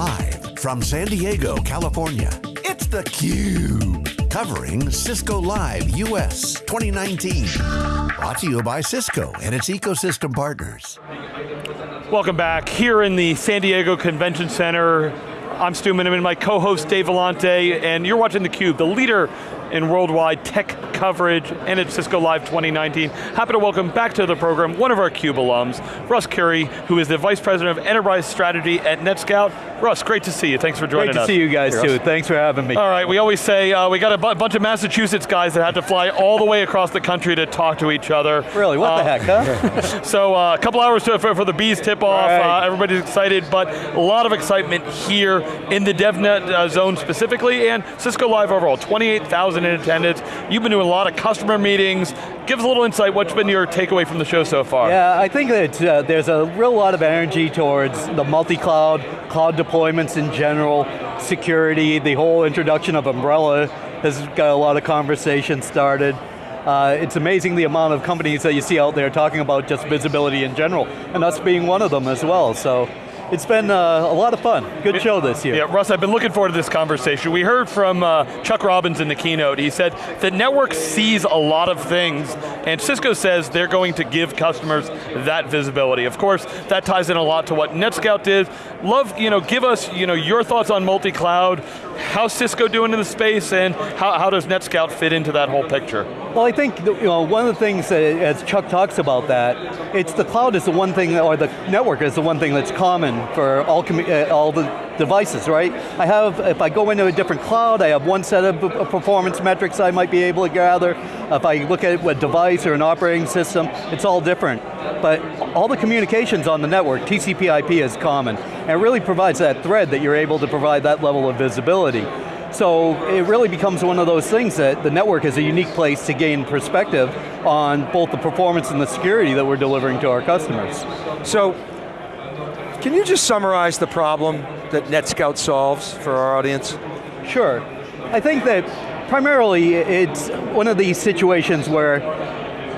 Live from San Diego, California, it's theCUBE. Covering Cisco Live US 2019. Brought to you by Cisco and its ecosystem partners. Welcome back. Here in the San Diego Convention Center, I'm Stu Miniman, my co-host Dave Vellante, and you're watching theCUBE, the leader in worldwide tech coverage and at Cisco Live 2019. Happy to welcome back to the program one of our CUBE alums, Russ Currie, who is the Vice President of Enterprise Strategy at NetScout. Russ, great to see you, thanks for joining us. Great to see you guys hey, too, thanks for having me. All right, we always say, uh, we got a bunch of Massachusetts guys that had to fly all the way across the country to talk to each other. Really, what uh, the heck, huh? so uh, a couple hours to, for, for, the bees tip off, right. Uh, everybody's excited, but a lot of excitement here in the DevNet uh, zone specifically, and Cisco Live overall, 28,000 in attendance. You've been doing a lot of customer meetings. Give us a little insight, what's been your takeaway from the show so far? Yeah, I think that uh, there's a real lot of energy towards the multi-cloud, cloud deployments in general, security, the whole introduction of Umbrella has got a lot of conversation started. Uh, it's amazing the amount of companies that you see out there talking about just visibility in general, and us being one of them as well, so it's been uh, a lot of fun. Good it, show this year. Yeah, Russ, I've been looking forward to this conversation. We heard from uh, Chuck Robbins in the keynote. He said that network sees a lot of things, and Cisco says they're going to give customers that visibility. Of course, that ties in a lot to what NetScout did. Love, you know, give us you know, your thoughts on multi-cloud, how's Cisco doing in the space, and how, how does NetScout fit into that whole picture? Well, I think you know, one of the things, that, as Chuck talks about that, it's the cloud is the one thing, or the network is the one thing that's common for all, uh, all the devices, right? I have, if I go into a different cloud, I have one set of performance metrics I might be able to gather. If I look at a device or an operating system, it's all different. But all the communications on the network, TCP IP is common. And it really provides that thread that you're able to provide that level of visibility. So it really becomes one of those things that the network is a unique place to gain perspective on both the performance and the security that we're delivering to our customers. So can you just summarize the problem that NetScout solves for our audience? Sure. I think that primarily it's one of these situations where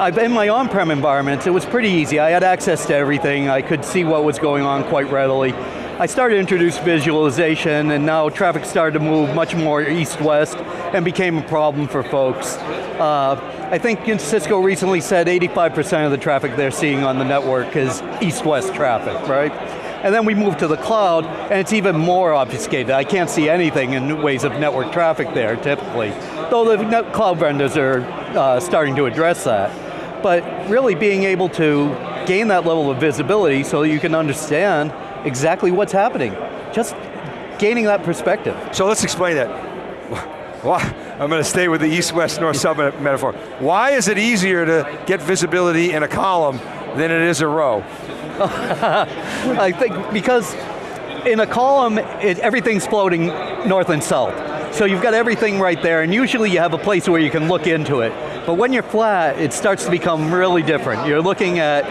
I've, in my on-prem environments, it was pretty easy. I had access to everything. I could see what was going on quite readily. I started to introduce visualization and now traffic started to move much more east-west and became a problem for folks. Uh, I think Cisco recently said 85% of the traffic they're seeing on the network is east-west traffic, right? And then we move to the cloud, and it's even more obfuscated. I can't see anything in ways of network traffic there, typically. Though the cloud vendors are uh, starting to address that. But really being able to gain that level of visibility so you can understand exactly what's happening. Just gaining that perspective. So let's explain that. Why? I'm going to stay with the east-west, north-south metaphor. Why is it easier to get visibility in a column than it is a row? I think because in a column, it, everything's floating north and south. So you've got everything right there, and usually you have a place where you can look into it. But when you're flat, it starts to become really different. You're looking at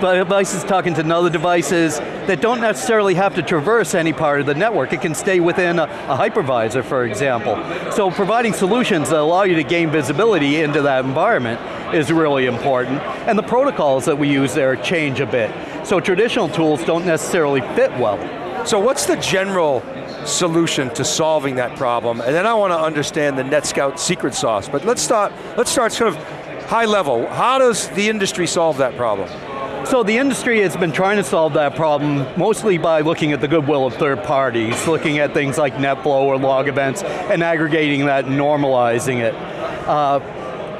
devices talking to other devices that don't necessarily have to traverse any part of the network. It can stay within a, a hypervisor, for example. So providing solutions that allow you to gain visibility into that environment is really important. And the protocols that we use there change a bit. So traditional tools don't necessarily fit well. So what's the general solution to solving that problem? And then I want to understand the NetScout secret sauce. But let's start, let's start sort of high level. How does the industry solve that problem? So the industry has been trying to solve that problem mostly by looking at the goodwill of third parties, looking at things like NetFlow or log events, and aggregating that and normalizing it. Uh,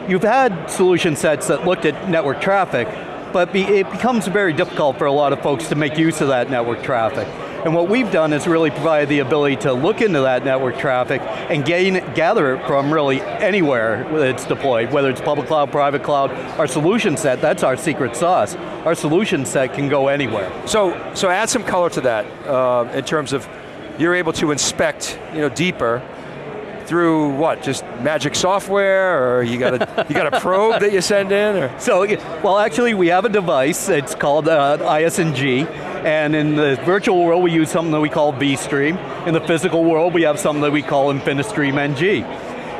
you've had solution sets that looked at network traffic, but be, it becomes very difficult for a lot of folks to make use of that network traffic. And what we've done is really provide the ability to look into that network traffic and gain, gather it from really anywhere it's deployed, whether it's public cloud, private cloud, our solution set, that's our secret sauce. Our solution set can go anywhere. So, so add some color to that uh, in terms of you're able to inspect you know, deeper through what? Just magic software, or you got a you got a probe that you send in, or? So, well, actually, we have a device. It's called uh, ISNG, and in the virtual world, we use something that we call vStream. In the physical world, we have something that we call InfiniStream NG.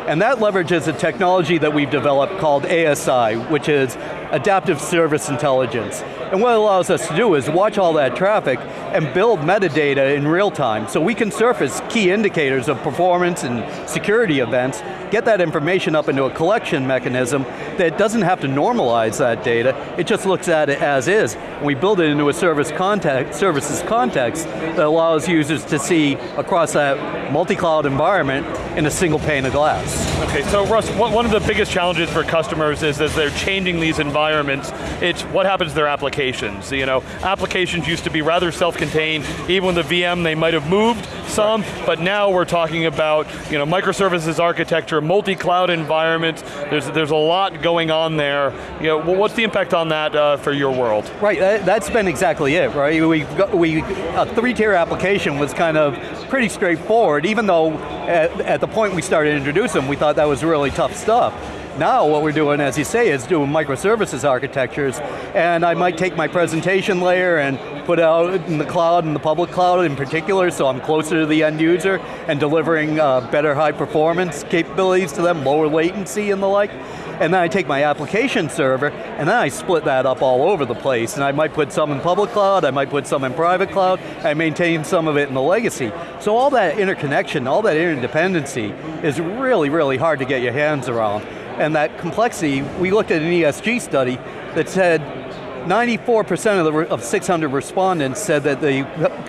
And that leverages a technology that we've developed called ASI, which is Adaptive Service Intelligence. And what it allows us to do is watch all that traffic and build metadata in real time. So we can surface key indicators of performance and security events, get that information up into a collection mechanism that doesn't have to normalize that data, it just looks at it as is. And we build it into a service context, services context that allows users to see across that multi-cloud environment in a single pane of glass. Okay, so Russ, one of the biggest challenges for customers is as they're changing these environments, it's what happens to their applications. You know, applications used to be rather self-contained, even with the VM they might have moved some, but now we're talking about you know, microservices architecture, multi-cloud environments, there's, there's a lot going on there. You know, what's the impact on that uh, for your world? Right, that, has been exactly it, right? We, got, we a three-tier application was kind of pretty straightforward, even though at, at the point we started introducing we thought that was really tough stuff. Now what we're doing, as you say, is doing microservices architectures, and I might take my presentation layer and put it out in the cloud, in the public cloud in particular, so I'm closer to the end user and delivering uh, better high performance capabilities to them, lower latency and the like. And then I take my application server, and then I split that up all over the place. And I might put some in public cloud, I might put some in private cloud, I maintain some of it in the legacy. So all that interconnection, all that interdependency is really, really hard to get your hands around and that complexity, we looked at an ESG study that said 94% of, the, of 600 respondents said that the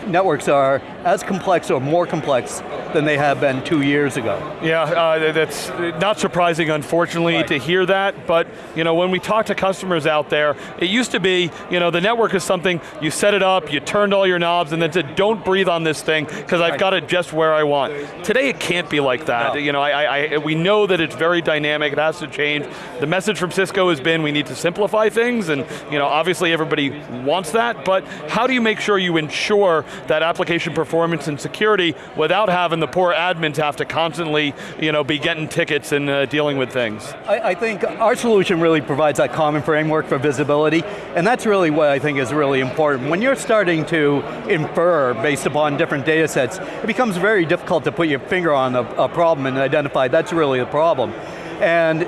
networks are as complex or more complex than they have been two years ago. Yeah, uh, that's not surprising, unfortunately, right. to hear that, but you know, when we talk to customers out there, it used to be, you know, the network is something, you set it up, you turned all your knobs, and then said, don't breathe on this thing, because I've got it just where I want. Today it can't be like that. No. You know, I, I, we know that it's very dynamic, it has to change. The message from Cisco has been, we need to simplify things, and you know, obviously everybody wants that, but how do you make sure you ensure that application performance and security without having the poor admins have to constantly you know, be getting tickets and uh, dealing with things? I, I think our solution really provides that common framework for visibility, and that's really what I think is really important. When you're starting to infer based upon different data sets, it becomes very difficult to put your finger on a, a problem and identify that's really the problem. And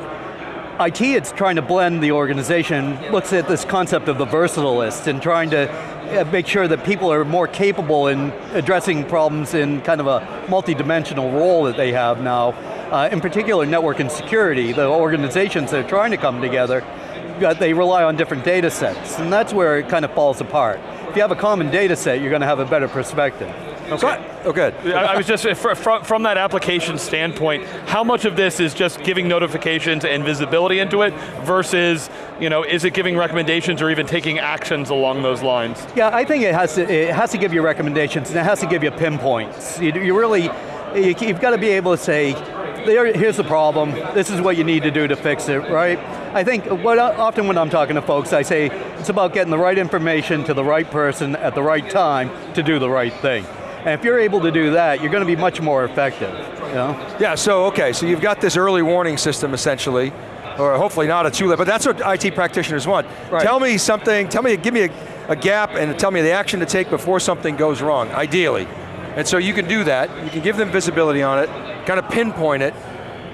IT it's trying to blend the organization, looks at this concept of the versatilists and trying to uh, make sure that people are more capable in addressing problems in kind of a multi-dimensional role that they have now. Uh, in particular, network and security, the organizations that are trying to come together, they rely on different data sets, and that's where it kind of falls apart. If you have a common data set, you're going to have a better perspective. Okay. Oh, good. I, was just, from, from that application standpoint, how much of this is just giving notifications and visibility into it versus, you know, is it giving recommendations or even taking actions along those lines? Yeah, I think it has to, it has to give you recommendations and it has to give you pinpoints. You, you really, you, you've got to be able to say, there, here's the problem, this is what you need to do to fix it, right? I think what often when I'm talking to folks, I say it's about getting the right information to the right person at the right time to do the right thing. And if you're able to do that, you're going to be much more effective. You know? Yeah, so okay, so you've got this early warning system essentially, or hopefully not a too late, but that's what IT practitioners want. Right. Tell me something, tell me, give me a, a gap and tell me the action to take before something goes wrong, ideally. And so you can do that, you can give them visibility on it, kind of pinpoint it,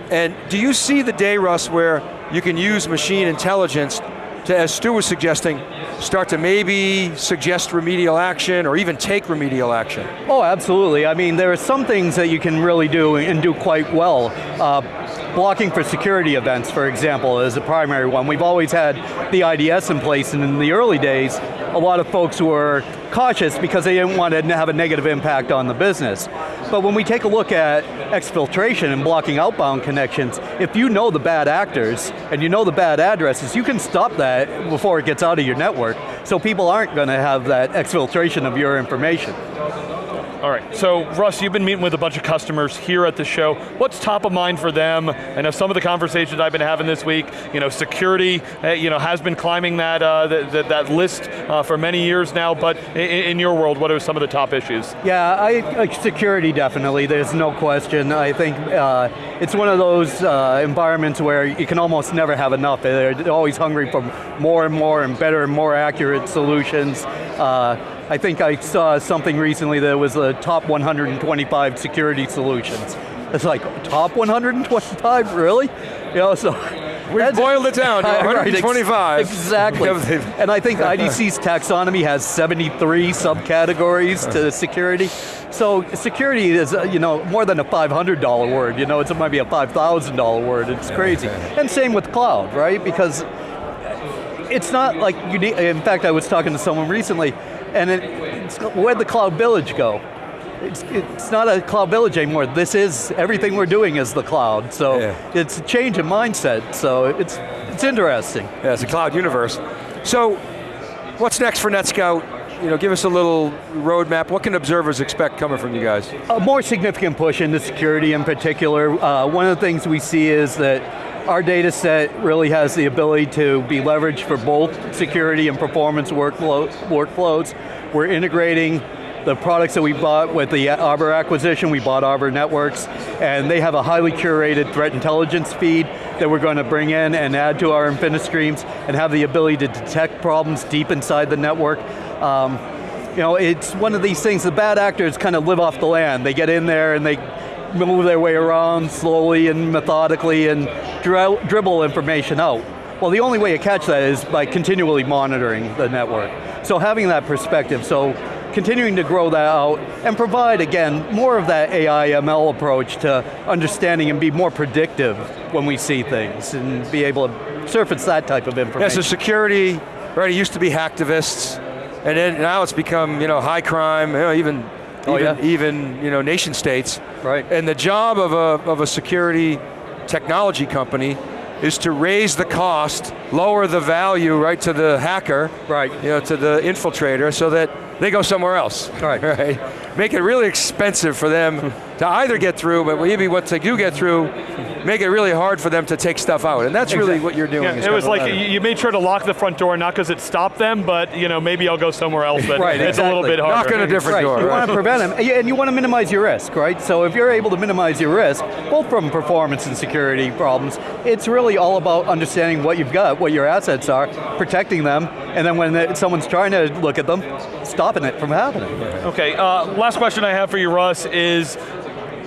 and do you see the day, Russ, where you can use machine intelligence to, as Stu was suggesting, start to maybe suggest remedial action or even take remedial action? Oh, absolutely. I mean, there are some things that you can really do and do quite well. Uh, blocking for security events, for example, is a primary one. We've always had the IDS in place, and in the early days, a lot of folks were cautious because they didn't want to have a negative impact on the business. But when we take a look at exfiltration and blocking outbound connections, if you know the bad actors and you know the bad addresses, you can stop that before it gets out of your network, so people aren't going to have that exfiltration of your information. All right, so Russ, you've been meeting with a bunch of customers here at the show. What's top of mind for them? I know some of the conversations I've been having this week, you know, security, uh, you know, has been climbing that, uh, that, that list uh, for many years now, but in, in, your world, what are some of the top issues? Yeah, I, security definitely, there's no question. I think uh, it's one of those uh, environments where you can almost never have enough. They're always hungry for more and more and better and more accurate solutions. Uh, I think I saw something recently that was the top 125 security solutions. It's like, top 125, really? You know, so We boiled it down to Right, ex- 125. Exactly. and I think IDC's taxonomy has 73 subcategories to security. So security is, uh, you know, more than a $500 word. You know, it might be a $5,000 word. It's crazy. And same with cloud, right? Because it's not like you need, in fact, I was talking to someone recently, and it, where'd the cloud village go? It's, it's not a cloud village anymore. This is, everything we're doing is the cloud. So Yeah. it's a change in mindset. So it's, it's interesting. Yeah, it's a cloud universe. So, what's next for NetScout? You know, give us a little roadmap. What can observers expect coming from you guys? A more significant push into security in particular. Uh, one of the things we see is that our data set really has the ability to be leveraged for both security and performance workflow, workflows. We're integrating the products that we bought with the Arbor acquisition, we bought Arbor Networks, and they have a highly curated threat intelligence feed that we're going to bring in and add to our InfiniStreams and have the ability to detect problems deep inside the network. Um, you know, it's one of these things, the bad actors kind of live off the land. They get in there and they move their way around slowly and methodically and dri- dribble information out. Well, the only way to catch that is by continually monitoring the network. So having that perspective, so continuing to grow that out and provide, again, more of that AI ML approach to understanding and be more predictive when we see things and be able to surface that type of Yeah, information. so security, right, it used to be hacktivists, and then now it's become, you know, high crime, you know, even, Oh, even, yeah. even, you know, nation states. Right. And the job of a, of a security technology company is to raise the cost, lower the value, right, to the hacker, Right. you know, to the infiltrator, so that they go somewhere else. Right. Right. Make it really expensive for them to either get through, but maybe once they do get through, make it really hard for them to take stuff out. And that's really what you're doing. Yeah, it was like you letting- you made sure to lock the front door, not because it stopped them, but you know maybe I'll go somewhere else. But Right, it's a little bit harder. Knock on a different Right, door. you right? want to prevent them, and you want to minimize your risk, right? So if you're able to minimize your risk, both from performance and security problems, it's really all about understanding what you've got, what your assets are, protecting them, and then when someone's trying to look at them, stopping it from happening. Okay, uh, last question I have for you, Russ, is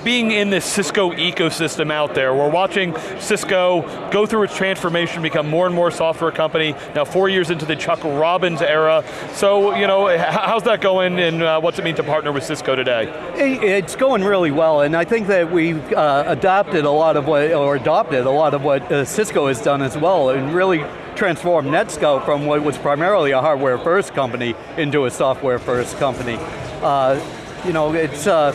being in this Cisco ecosystem out there, we're watching Cisco go through its transformation, become more and more software company, now four years into the Chuck Robbins era. So, you know, how's that going and uh, what's it mean to partner with Cisco today? It's going really well, and I think that we've uh, adopted a lot of what, or adopted a lot of what uh, Cisco has done as well, and really transformed NetScout from what was primarily a hardware first company into a software first company. Uh, you know, it's uh,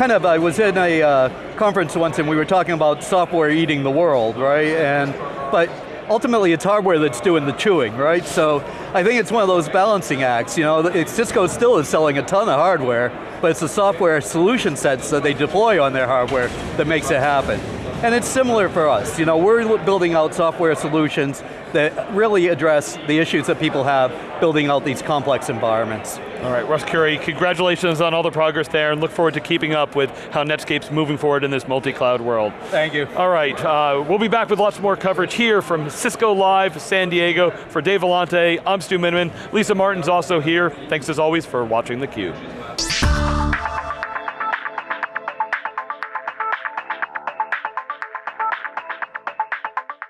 kind of, I was in a uh, conference once and we were talking about software eating the world, right? And, but ultimately it's hardware that's doing the chewing, right? So I think it's one of those balancing acts, you know, Cisco still is selling a ton of hardware, but it's the software solution sets that they deploy on their hardware that makes it happen. And it's similar for us, you know, we're building out software solutions that really address the issues that people have building out these complex environments. All right, Russ Currie, congratulations on all the progress there and look forward to keeping up with how NetScout's moving forward in this multi-cloud world. Thank you. All right, uh, we'll be back with lots more coverage here from Cisco Live San Diego. For Dave Vellante, I'm Stu Miniman. Lisa Martin's also here. Thanks as always for watching theCUBE.